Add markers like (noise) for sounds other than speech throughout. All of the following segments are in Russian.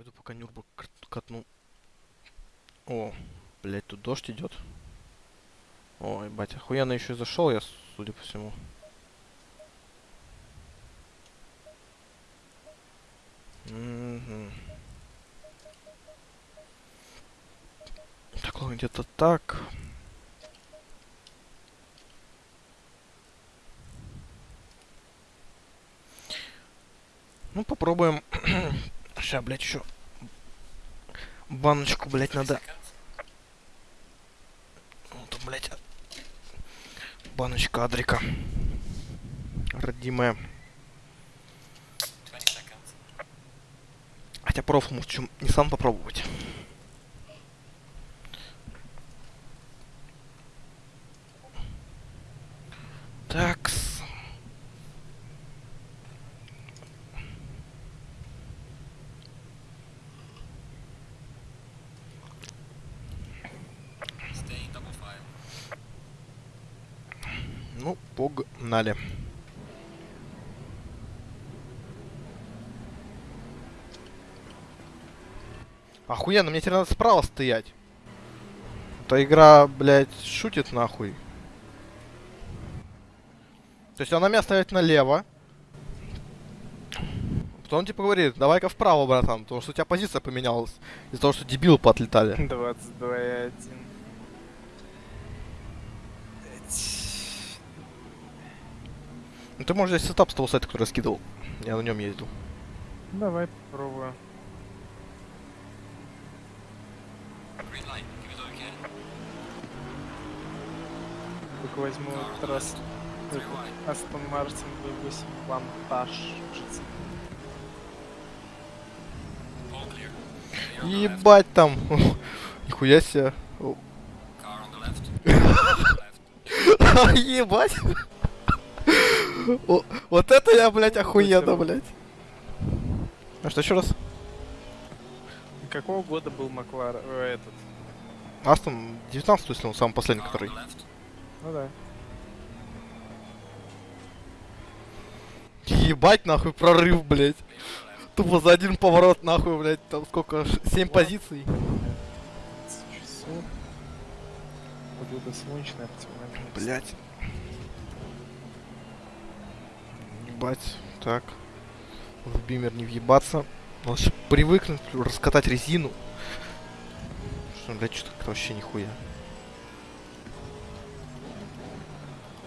Пойду пока Нюрбу кат- катну. О, блять, тут дождь идет. Ой, батя, охуенно еще зашел я, судя по всему. Мгм. Так, ладно, где-то так. Ну, попробуем. Сейчас, блядь, еще баночку, блядь, надо. Вот, блядь, баночка Адрика. Родимая. Хотя проф чем не сам попробовать. Такс. Ну, погнали. Охуенно, мне теперь надо справа стоять. Эта игра, блядь, шутит нахуй. То есть она меня ставит налево. Потом типа говорит, давай-ка вправо, братан, потому что у тебя позиция поменялась. Из-за того, что дебилы поотлетали. 22,1. Ну ты можешь взять сетап с того сайта, который я скидывал. Я на нем ездил. Давай попробую. Только возьму этот раз Астон Мартин V8 Вантаж. Ебать там. (laughs) Нихуя себе. (laughs) Ебать. Вот это я, блядь, охуенно, блядь. А что еще раз? Какого года был Маклар... э, этот? Астон 19 если он самый последний, который. Ну да. Ебать, нахуй, прорыв, блядь. Тупо за один поворот, нахуй, блядь, там сколько, 7 позиций. 15 часов. Погода солнечная, оптимальная. Блять. Ебать. Так. В бимер не въебаться. Ж привыкнуть, раскатать резину. Что, блядь, что-то как-то вообще нихуя.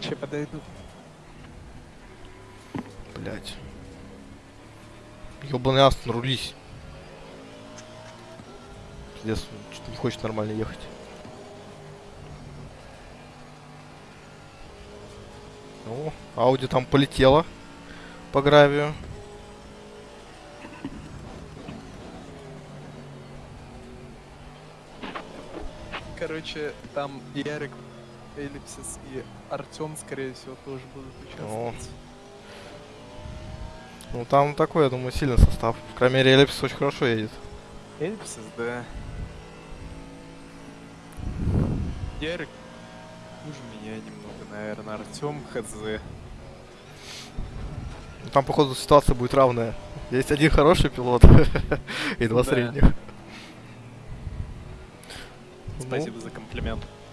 Че подойду? Блять. Ёбаный Астон, рулись. Пиздец, что-то не хочет нормально ехать. О, Ауди там полетела по гравию. Короче, там Ярик, Эллипсис и Артем, скорее всего, тоже будут участвовать. Ну там такой, я думаю, сильный состав. В крайней мере, Эллипс очень хорошо едет. Эллипсис, да. Ярик хуже меня немного, наверное. Артем хз. Ну, Там, походу, ситуация будет равная. Есть один хороший пилот (laughs) и два Да. средних. Ну, Спасибо за комплимент. (laughs)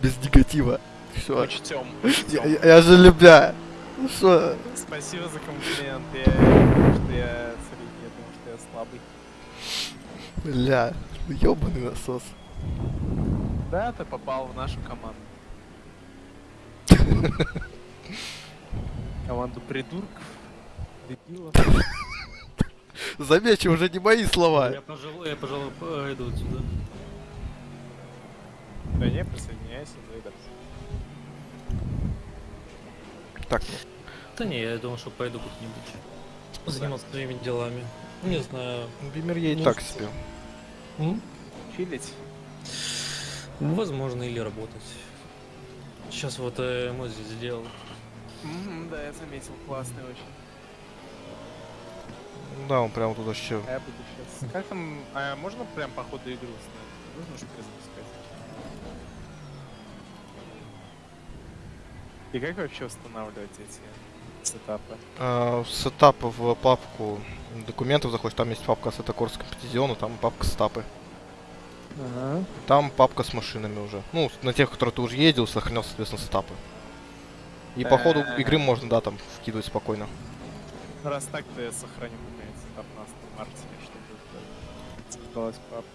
без негатива. Все. Учтем, Я, учтем. я- я же любя. Ну что? Спасибо за комплимент. Я что я средний, я думал, что я слабый. Бля, ёбаный насос. Да, ты попал в нашу команду. (laughs) Команду придурков, дебилов. Замечу, уже не мои слова. Я, пожалуй, я, пожалуй, пойду отсюда. Да не, присоединяйся, Вейдерс. Так, Да не, я думал, что пойду как-нибудь заниматься своими делами. Не знаю. Бимер едет Ну, так себе. М? Чилить? Возможно, или работать. Сейчас вот э, мой здесь сделал. Мгм, да, я заметил, классный очень. Да, он прям тут вообще. А я буду сейчас. Как там, а можно прям по ходу игры установить? Нужно же перезапускать. И как вообще устанавливать эти сетапы. А, в сетап в папку документов заходишь, там есть папка Assetto Corsa Competizione, там папка сетапы. Ага. Там папка с машинами уже. Ну, на тех, которые ты уже ездил, сохранял, соответственно, сетапы. И по ходу Э. игры можно, да, там вкидывать спокойно. Ну, раз так, то я сохраню какой-нибудь сетап на Мартине, чтобы спиталась папка.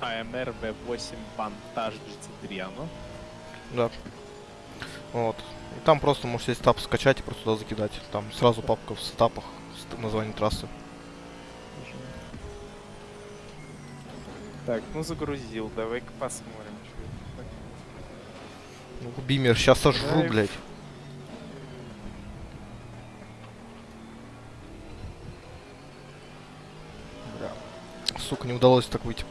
AMR V8 Vantage GT3, оно? Да. Вот. И там просто можете сетап скачать и просто туда закидать. Там сразу папка в сетапах с т- названием трассы. Так, ну загрузил, давай-ка посмотрим. Ну, Бимер, сейчас сожру, Драйв. блядь. Бля. Сука, не удалось так выйти.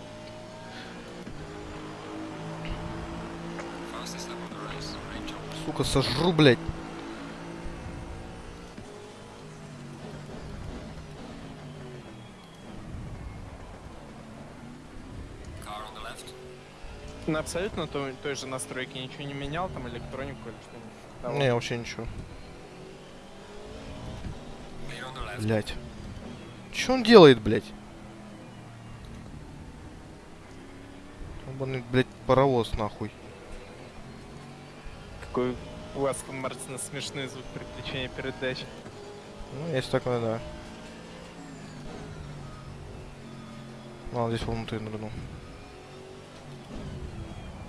Сука, сожру, блядь. На абсолютно той, той же настройке ничего не менял, там электронику или что-нибудь? того? Не, вообще ничего. Блять. Че он делает, блять? Ебаный, блять, паровоз, нахуй. Какой у Астон Мартина смешной звук приключения передач. Ну, есть такое, да. Ладно, здесь внутрь нырнул.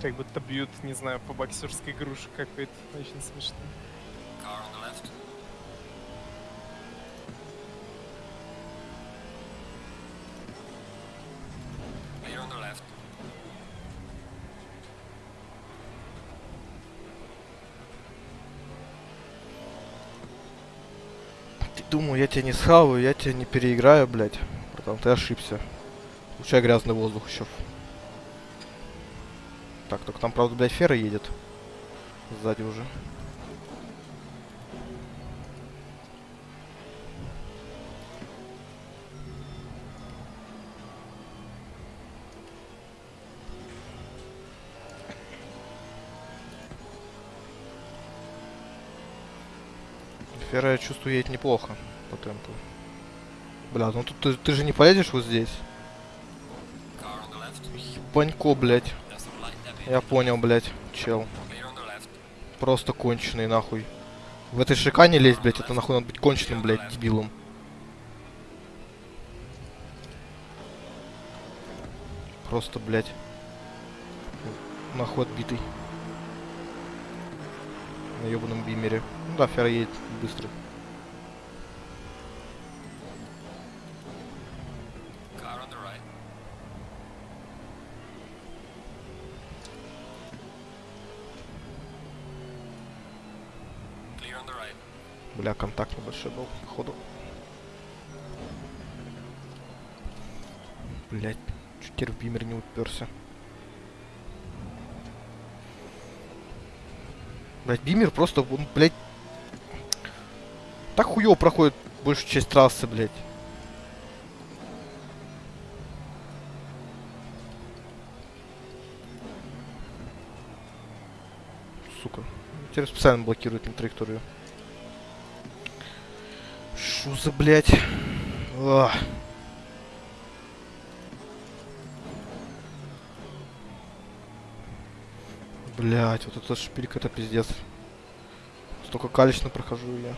Как будто бьют, не знаю, по боксерской груше какой-то. Очень смешно. Ты думал, я тебя не схаваю, я тебя не переиграю, блять. Братан, ты ошибся. Включай грязный воздух еще. Так, только там, правда, блядь, фера едет. Сзади уже. Фера, я чувствую, едет неплохо по темпу. Бля, ну тут ты, ты же не поедешь вот здесь. Ебанько, блядь. Я понял, блядь, чел. Просто конченый, нахуй. В этой шикане лезть, блядь, это нахуй надо быть конченым, блядь, дебилом. Просто, блядь. Нахуй отбитый. На ебаном бимере. Ну да, фера едет быстро. Бля, контакт небольшой был, походу. Блять, чуть теперь бимер не уперся. Блять, бимер просто, он, блять, так хуёво проходит большую часть трассы, блять. Сука. Теперь специально блокирует мне траекторию. Шо за, блядь? Ах. Блять, вот это шпилька, это пиздец. Столько калечно прохожу я.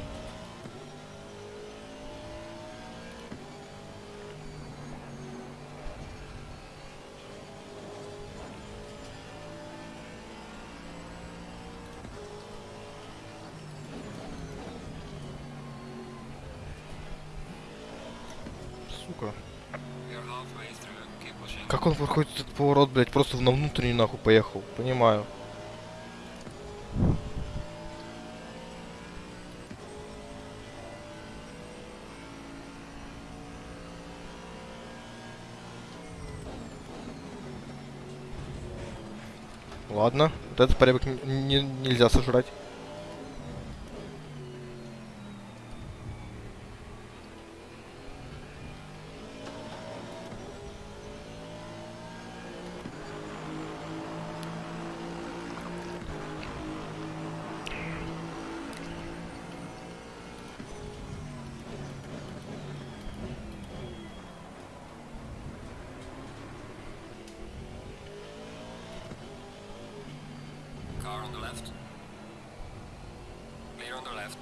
Как он проходит этот поворот, блядь, просто на внутренний нахуй поехал. Понимаю. Ладно, вот этот порядок нельзя сожрать. Left. Clear on the left.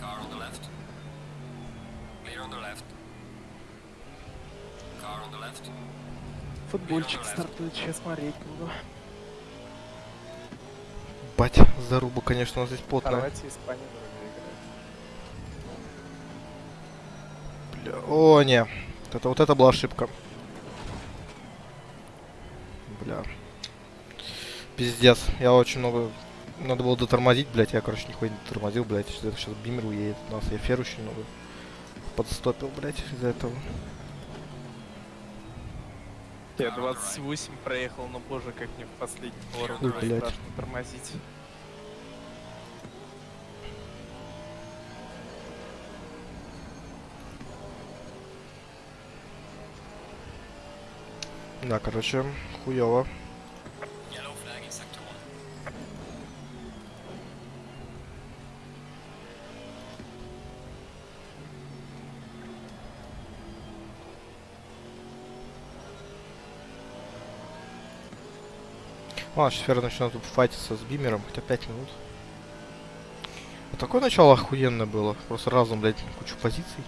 Car on the left. Clear on the left. Car on the left. Футбольчик стартует, сейчас смотреть буду. Бать, заруба, конечно, у нас здесь потная. Хорватия, Испания. Бля, О, не. Вот это, вот это была ошибка. Бля. Пиздец. Я очень много... Надо было дотормозить, блядь. Я, короче, нихуя не дотормозил, блядь. Сейчас бимер уедет. У нас я фер очень много подстопил, блядь, из-за этого. Я 28 проехал, но боже, как мне в последний поворот блядь. страшно тормозить. Да, короче, хуёво. Ладно, сейчас Фер начнет файтиться с бимером, хотя 5 минут. Вот такое начало охуенное было. Просто разум, блядь, кучу позиций.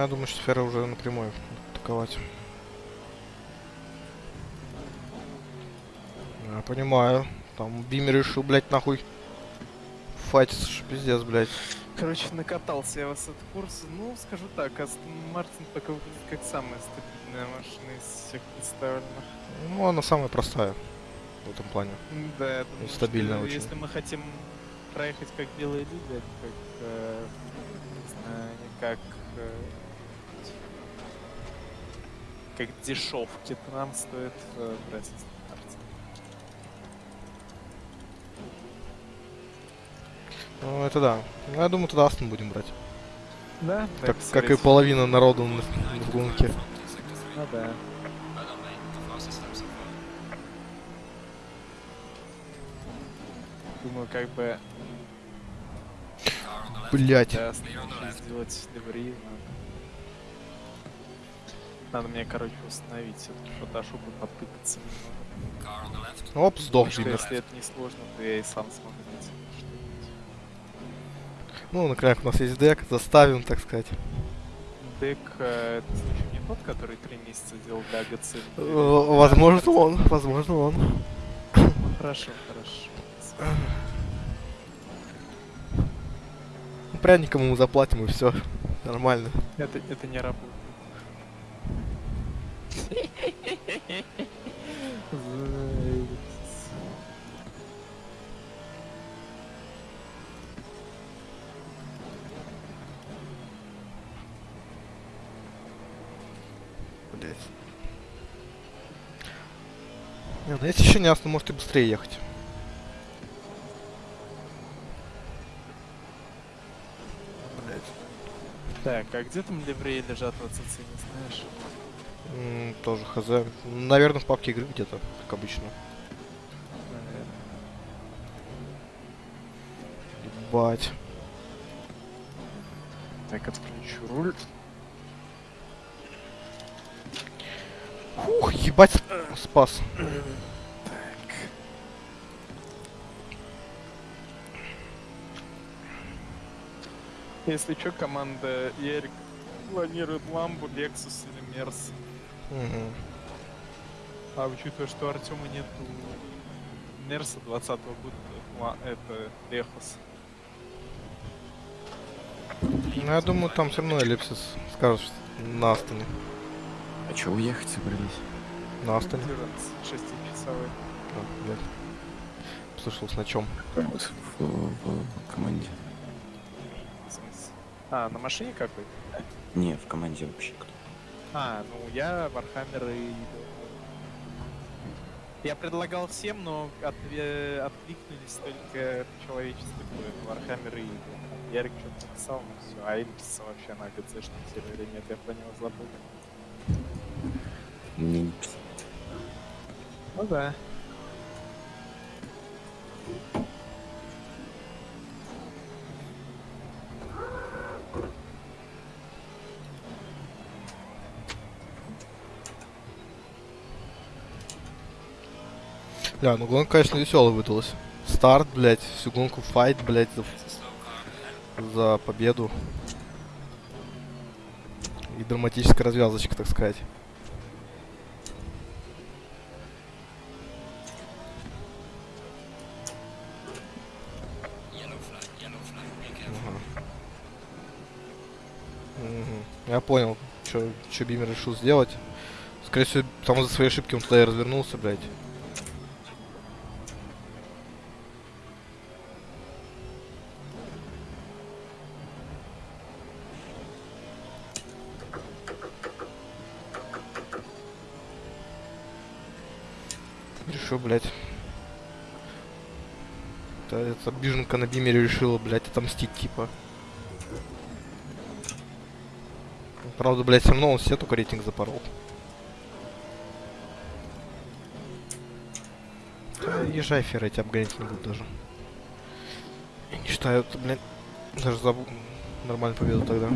Я думаю, что Фера уже напрямую атаковать. Я понимаю. Там Бимер решил, блядь, нахуй. Файтиться, пиздец, блядь. Короче, накатался я в этот курс. Ну, скажу так, Астон Мартин пока выглядит как самая стабильная машина из всех представленных. Ну, она самая простая в этом плане. Да, я думаю, стабильная что очень. если мы хотим проехать как белые люди, как, э, не знаю, не как, э, как дешевки, нам стоит э, брать. Ну, это да. Ну, я думаю, тогда Астон будем брать. Да, Как, как и половина народу на, в гонке. Ну да. Думаю, как бы. Блять. да, сделать ливри. Надо. Надо мне, короче, установить этот фотошоп и потыкаться немного. Car on the left. Оп, сдох что если это не сложно, то я и сам смогу найти. Ну, наконец, у нас есть дек, заставим, так сказать. Дек, э, это случай не тот, который три месяца делал для АГЦ? Э, Возможно, он. Возможно, он. Хорошо, хорошо. Ну, Пряником ему заплатим и все. Нормально. Это, это не работает. Блять. Не, ну если еще не ясно, может и быстрее ехать. Блять. Так, а где там ливреи лежат в АЦЦ, не знаешь? Тоже хз. Наверное, в папке игры где-то, как обычно. Ебать. Так, отключу руль. Ух, ебать, спас. Так. Если что, команда Ярик планирует ламбу, Lexus или Мерс. Мгм. А учитывая, что Артема нету Мерса 20 года, ла- это Лехос. Ну, я думаю, там все равно Эллипсис скажет, что на Астоне. А чё уехать собрались? На Астоне. 6-часовой. А, блядь. Слышалось на чем? Вот В, в команде. В смысле? А, на машине какой? Не, в команде вообще кто. А, ну я Вархаммер и... Я предлагал всем, но отве- откликнулись только человеческий дуэт, Вархаммер и Идол. Ярик что-то написал, ну все, а Эльписа вообще на ГЦшном сервере нет, я про него забыл. Ну да. Ля, ну гонка, конечно, веселая выдалась. Старт, блядь, всю гонку файт, блядь, за, за победу. И драматическая развязочка, так сказать. Я понял, что Бимер решил сделать. Скорее всего, там за свои ошибки он туда и развернулся, блядь. Решил, блядь. Это, эта биженка на Бимере решила, блядь, отомстить, типа. Правда, блядь, все равно он все только рейтинг запорол. Да, езжай, Фера, тебя обгонять не буду даже. Я не считаю, это, блядь, даже за нормальную победу тогда.